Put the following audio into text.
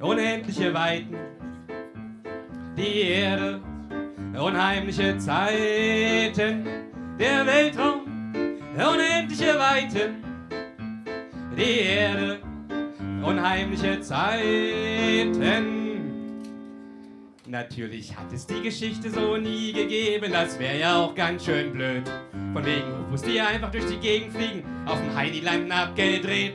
unendliche Weiten, die Erde, unheimliche Zeiten, der Weltraum, unendliche Weiten, die Erde, unheimliche Zeiten. Natürlich hat es die Geschichte so nie gegeben, das wäre ja auch ganz schön blöd. Von wegen UFOs, die einfach durch die Gegend fliegen, auf dem Heidi-Landen abgedreht.